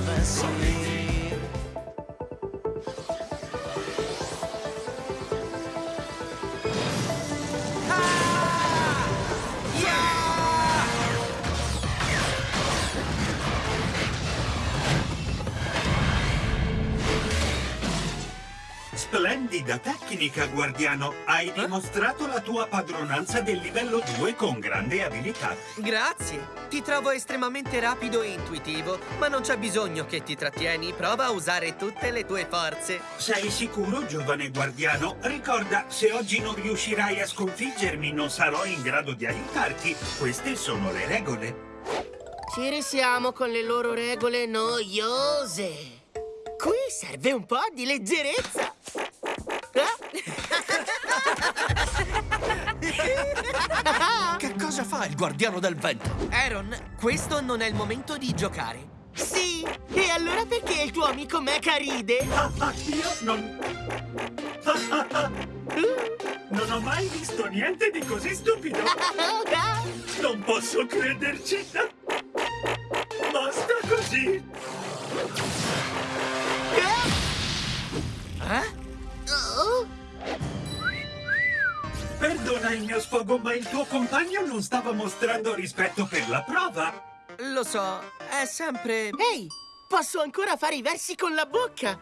of us. Splendida tecnica, guardiano. Hai dimostrato la tua padronanza del livello 2 con grande abilità. Grazie. Ti trovo estremamente rapido e intuitivo, ma non c'è bisogno che ti trattieni. Prova a usare tutte le tue forze. Sei sicuro, giovane guardiano? Ricorda, se oggi non riuscirai a sconfiggermi, non sarò in grado di aiutarti. Queste sono le regole. Ci risiamo con le loro regole noiose. Qui serve un po' di leggerezza. Il guardiano del vento? Aaron, questo non è il momento di giocare. Sì, e allora perché il tuo amico Mecha ride? Ah, ah, io non... Non ho mai visto niente di così stupido. Non posso crederci. Basta così. Perdona il mio sfogo, ma il tuo compagno non stava mostrando rispetto per la prova. Lo so, è sempre... Ehi, posso ancora fare i versi con la bocca.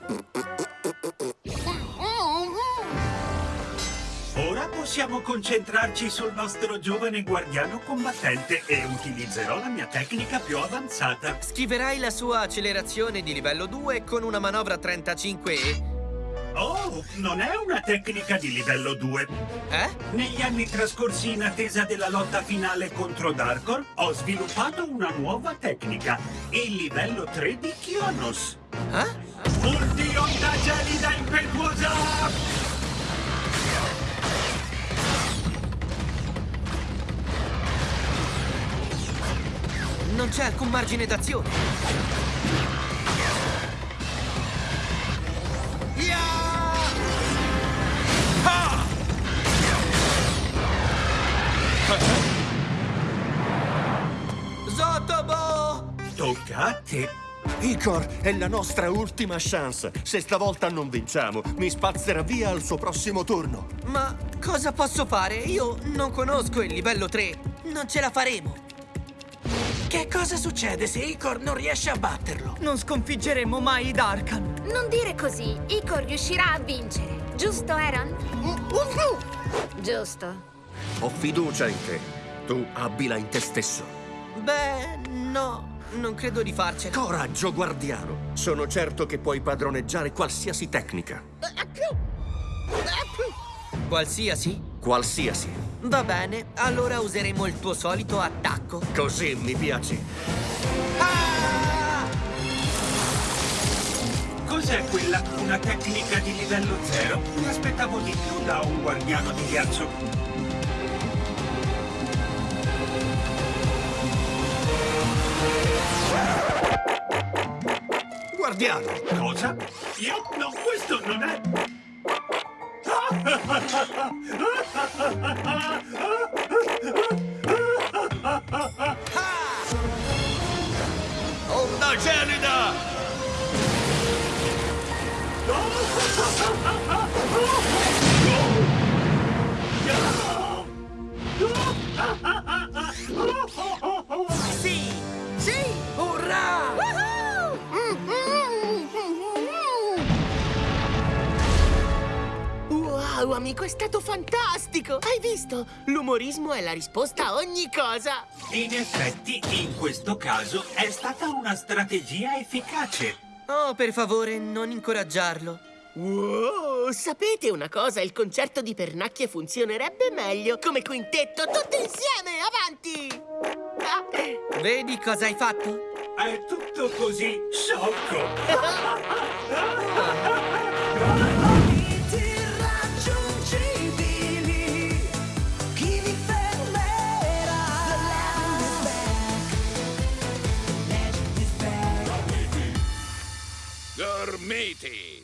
Ora possiamo concentrarci sul nostro giovane guardiano combattente e utilizzerò la mia tecnica più avanzata. Schiverai la sua accelerazione di livello 2 con una manovra 35 e... Oh, non è una tecnica di livello 2. Eh? Negli anni trascorsi in attesa della lotta finale contro Darkor, ho sviluppato una nuova tecnica, il livello 3 di Kionos. Eh? Multi onda gelida impetuosa! Non c'è alcun margine d'azione. A te. Icor, è la nostra ultima chance. Se stavolta non vinciamo, mi spazzerà via al suo prossimo turno. Ma cosa posso fare? Io non conosco il livello 3. Non ce la faremo. Che cosa succede se Icor non riesce a batterlo? Non sconfiggeremo mai i Darkan. Non dire così, Icor riuscirà a vincere. Giusto, Aaron? Giusto. Ho fiducia in te. Tu abbila in te stesso. Beh, no. Non credo di farcela. Coraggio, guardiano. Sono certo che puoi padroneggiare qualsiasi tecnica. Qualsiasi? Qualsiasi. Va bene, allora useremo il tuo solito attacco. Così mi piaci. Ah! Cos'è quella? Una tecnica di livello 0? Mi aspettavo di più da un guardiano di ghiaccio. Guardiano! Cosa? Io? No, questo non è... Onda gelida! Sì! Wow, amico, è stato fantastico! Hai visto? L'umorismo è la risposta a ogni cosa! In effetti, in questo caso, è stata una strategia efficace. Oh, per favore, non incoraggiarlo. Wow, sapete una cosa? Il concerto di pernacchie funzionerebbe meglio come quintetto, tutti insieme, avanti! Ah. Vedi cosa hai fatto? È tutto così sciocco. matey.